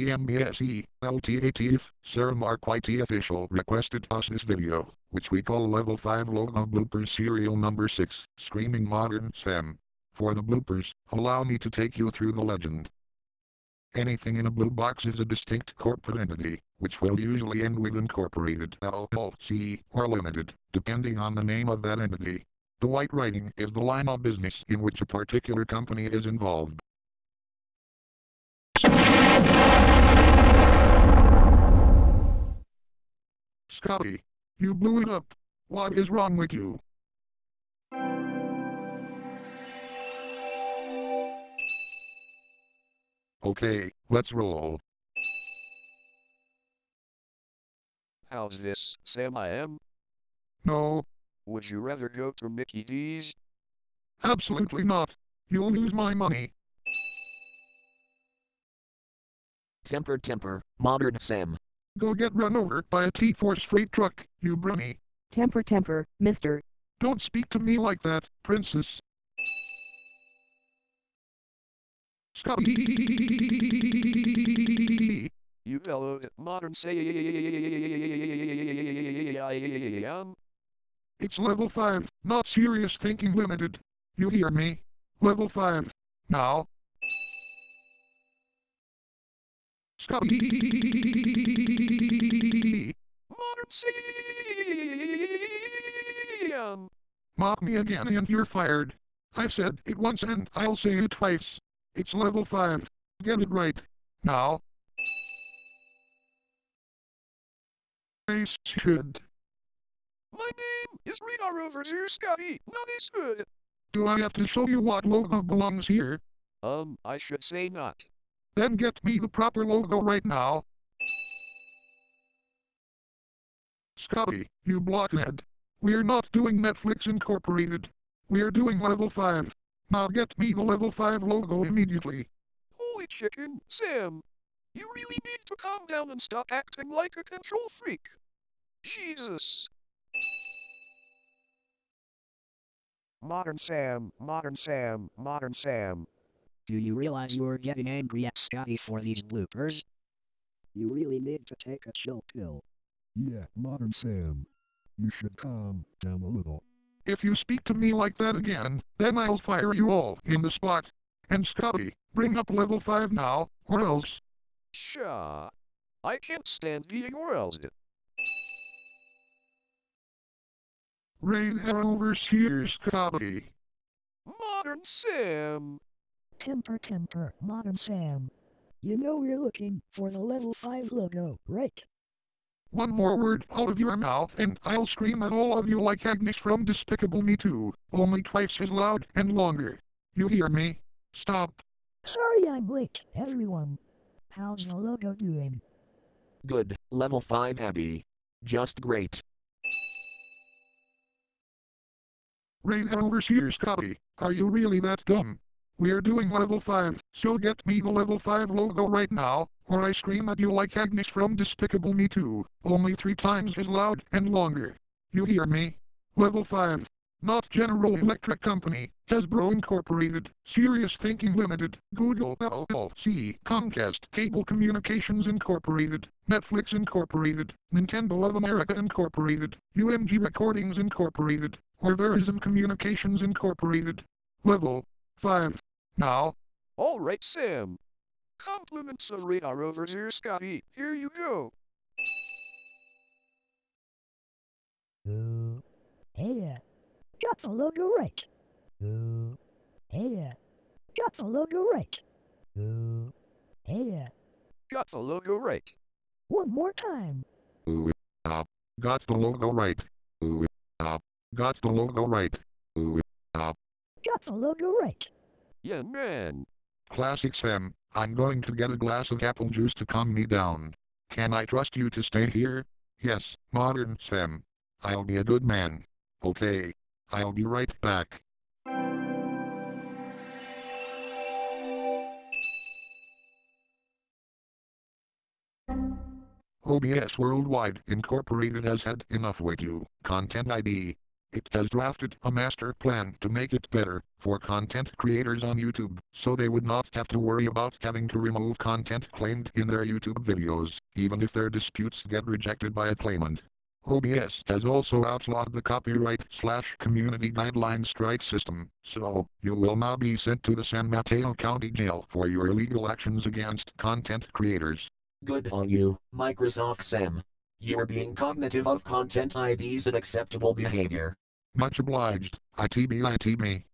PMBSE, LTATF, Sarah Mark YT official requested us this video, which we call level 5 logo bloopers serial number 6, Screaming Modern Sam. For the bloopers, allow me to take you through the legend. Anything in a blue box is a distinct corporate entity, which will usually end with incorporated LLC or limited, depending on the name of that entity. The white writing is the line of business in which a particular company is involved. Scotty, you blew it up. What is wrong with you? Okay, let's roll. How's this, Sam I am? No, Would you rather go to Mickey D's? absolutely not. You'll lose my money. Temper temper, modern Sam. Go get run over by a T-Force freight truck, you brony. Temper temper, mister. Don't speak to me like that, princess. Scotty! You bellowed at modern Sam. It's level 5, not serious thinking limited. You hear me? Level 5. Now. Scotty! Sam! Mock me again and you're fired. I said it once and I'll say it twice. It's level 5. Get it right. Now. I should. My name is Radar over here, Scotty. As good. Do I have to show you what logo belongs here? Um, I should say not. Then get me the proper logo right now. Scotty, you blockhead. We're not doing Netflix Incorporated. We're doing level 5. Now get me the level 5 logo immediately. Holy chicken, Sam. You really need to calm down and stop acting like a control freak. Jesus. Modern Sam, Modern Sam, Modern Sam. Do you realize you're getting angry at Scotty for these bloopers? You really need to take a chill pill. Yeah, Modern Sam. You should calm down a little. If you speak to me like that again, then I'll fire you all in the spot. And Scotty, bring up level 5 now, or else. Pshaw. I can't stand being roused. Radar Overseer Scotty. Modern Sam. Temper temper, modern Sam. You know you're looking for the level 5 logo, right? One more word out of your mouth and I'll scream at all of you like Agnes from Despicable Me 2, only twice as loud and longer. You hear me? Stop. Sorry I'm late, everyone. How's the logo doing? Good, level 5 Abby. Just great. Radar Overseer Scotty, are you really that dumb? We're doing level 5, so get me the level 5 logo right now, or I scream at you like Agnes from Despicable Me 2, only three times as loud and longer. You hear me? Level 5. Not General Electric Company, Hasbro Incorporated, Serious Thinking Limited, Google LLC, Comcast Cable Communications Incorporated, Netflix Incorporated, Nintendo of America Incorporated, UMG Recordings Incorporated, or Communications Incorporated. Level 5. Now, Alright, Sam. Compliments of radar over here, Scotty. Here you go. Uh, hey, got the logo right. Uh, hey, got the logo right. Uh, hey, Got the logo right. one more time. ooh, up. Got the logo right. Ooh, up. Got the logo right. Ooh, up. Got the logo right. Yeah, man. Classic Sam, I'm going to get a glass of apple juice to calm me down. Can I trust you to stay here? Yes, modern Sam. I'll be a good man. Okay. I'll be right back. OBS Worldwide Incorporated has had enough with you. Content ID It has drafted a master plan to make it better for content creators on YouTube, so they would not have to worry about having to remove content claimed in their YouTube videos, even if their disputes get rejected by a claimant. OBS has also outlawed the copyright slash community guideline strike system, so you will now be sent to the San Mateo County Jail for your illegal actions against content creators. Good on you, Microsoft Sam. You're being cognitive of content IDs and acceptable behavior. Much obliged, ITB ITB.